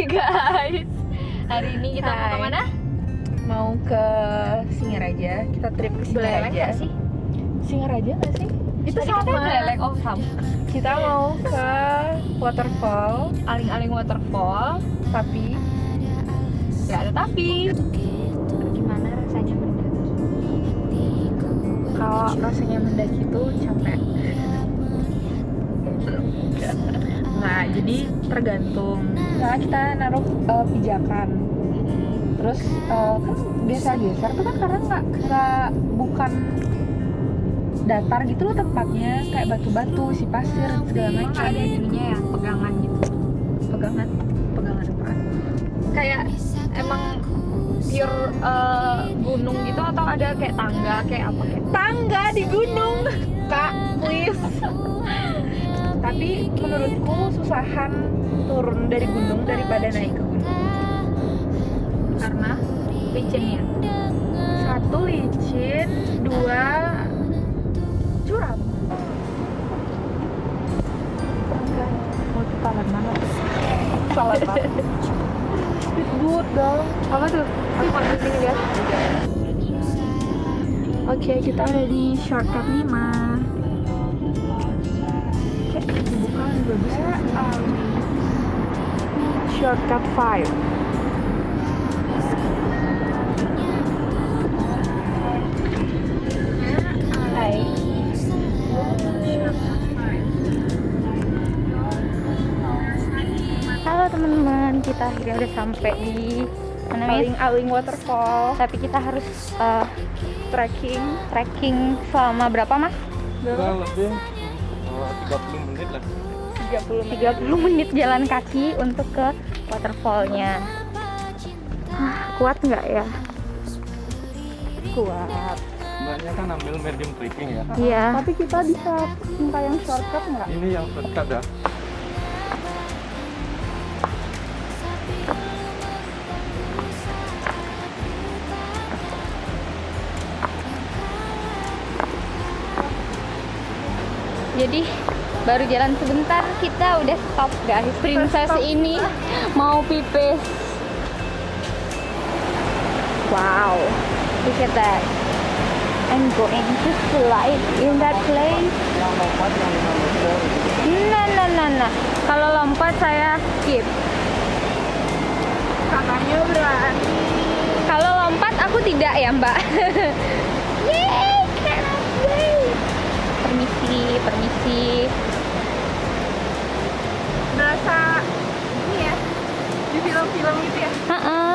Hai guys. Hari ini kita mau Hai. ke mana? Mau ke Singaraja. Kita trip ke Singaraja. sih? Singaraja nggak sih? Itu Tadi sama. kita Beleleng oh sama. Kita mau ke waterfall, Aling-aling waterfall. tapi Gak ada tapi. Gimana rasanya mendaki? kalau rasanya mendaki itu capek. Nah, jadi tergantung. Nah, kita naruh eh, pijakan. Terus eh, kan geser-geser tuh kan karena nggak nggak bukan datar gitu loh tempatnya kayak batu-batu, si pasir segala macam. ada ininya ya, pegangan gitu. Pegangan, pegangan apaan? Kayak emang pure eh, gunung gitu atau ada kayak tangga kayak apa kayak Tangga di gunung, kak, please. Tapi menurutku susahan turun dari gunung daripada naik ke gunung. karena licinnya. Satu licin, dua curam. Mau talan mana? Salah dong. Apa tuh? Aku mau sini ya. Oke, kita ada di shortcut 5 Shortcut 5 Hai Halo teman-teman, kita akhirnya udah sampai di mana? Aling Waterfall. Tapi kita harus uh, Trekking. trekking selama berapa mas? Kurang lebih? Oh, 30 menit lah 30 menit 30 menit jalan kaki untuk ke waterfallnya. Ah, kuat nggak ya? Kuat Mbaknya kan ambil medium trekking ya Iya. Tapi kita bisa minta yang shortcut nggak? Ini yang shortcut ya Jadi baru jalan sebentar kita udah stop guys. Princess ini mau pipis. Wow, look at that. I'm going to slide in that place. Yang lompat yang 5 meter Nah, nah, nah, nah. Kalau lompat saya skip. Kakaknya berani Kalau lompat aku tidak ya, Mbak. Yeay. Permisi, permisi. Berasa ini ya Film-film gitu ya Heeh.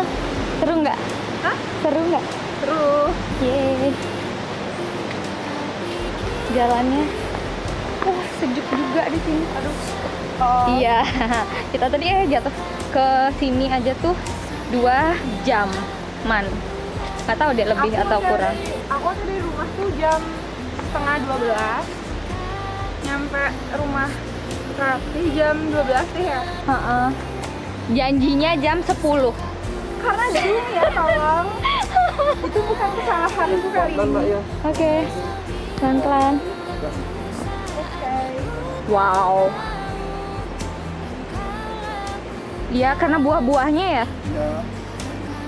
Seru nggak? Hah? Seru nggak? Terus Yeay. Jalannya wah sejuk juga di sini. Aduh. oh, Iya. Kita tadi eh jatuh ke sini aja tuh dua jam man. Gak tahu deh lebih Aku atau dari- kurang. Aku dari rumah tuh jam setengah 12 Nyampe rumah berarti jam 12 deh ya Heeh. Janjinya jam 10 Karena Zoom ya tolong Itu bukan kesalahanku kali Dan mbak ini ya Oke. Pelan-pelan. Oke Wow. Iya, karena buah-buahnya ya. Ya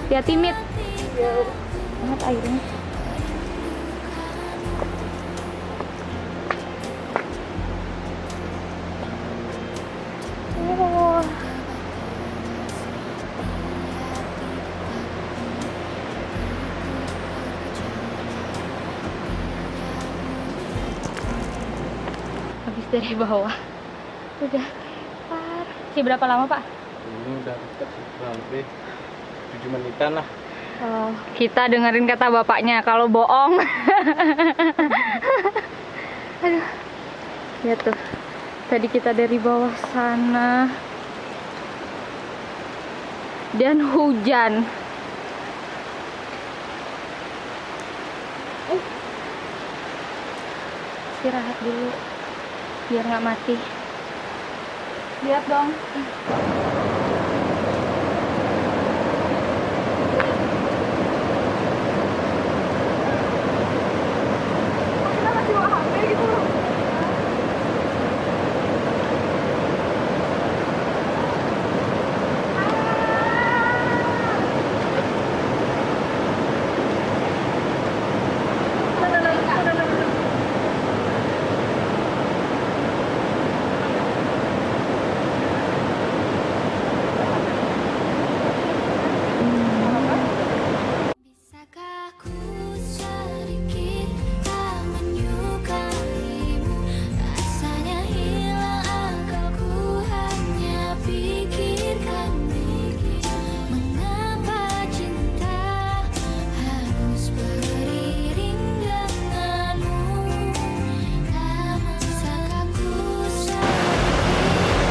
Ya timid Ya, banget airnya. Habis dari bawah. Udah kelar. Sih berapa lama, Pak? Ini udah dekat Kurang lebih 7 menitan lah Oh, kita dengerin kata bapaknya kalau bohong. Aduh. Ya tuh. Tadi kita dari bawah sana. Dan hujan. Uh. Istirahat dulu. Biar nggak mati. Lihat dong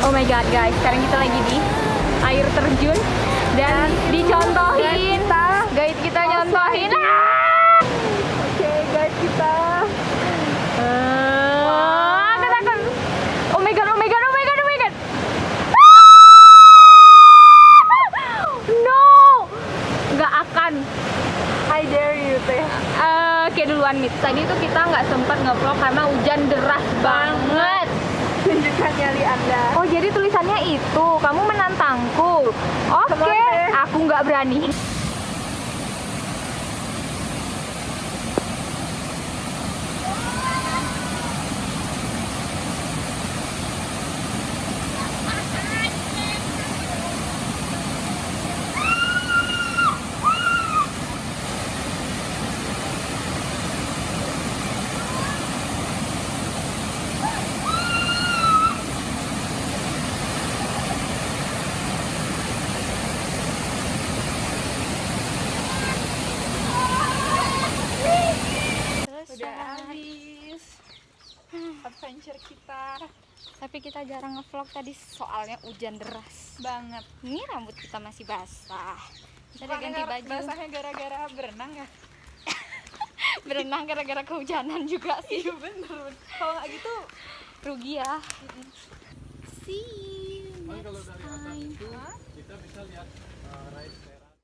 god guys, sekarang kita lagi di air terjun dan dicontohin. Guide kita nyontohin. Ah! Oke guys kita Ah. Oh my god, oh my god, oh my god, oh my god. No, nggak akan. I dare you teh. Eh, duluan mit. Tadi tuh kita nggak sempat nge-vlog karena hujan deras banget. Anda. Oh jadi tulisannya itu, kamu menantangku. Oke, Teh. aku nggak berani. Udah habis. Adventure kita Tapi kita jarang nge-vlog tadi soalnya hujan deras. banget. Ini rambut kita masih basah. Kita udah ganti baju. Basahnya gara-gara berenang ya? Berenang gara-gara kehujanan juga sih. Iya bener. Kalau nggak gitu Rugi ya. Kalau dari atas itu kita bisa lihat uh, rice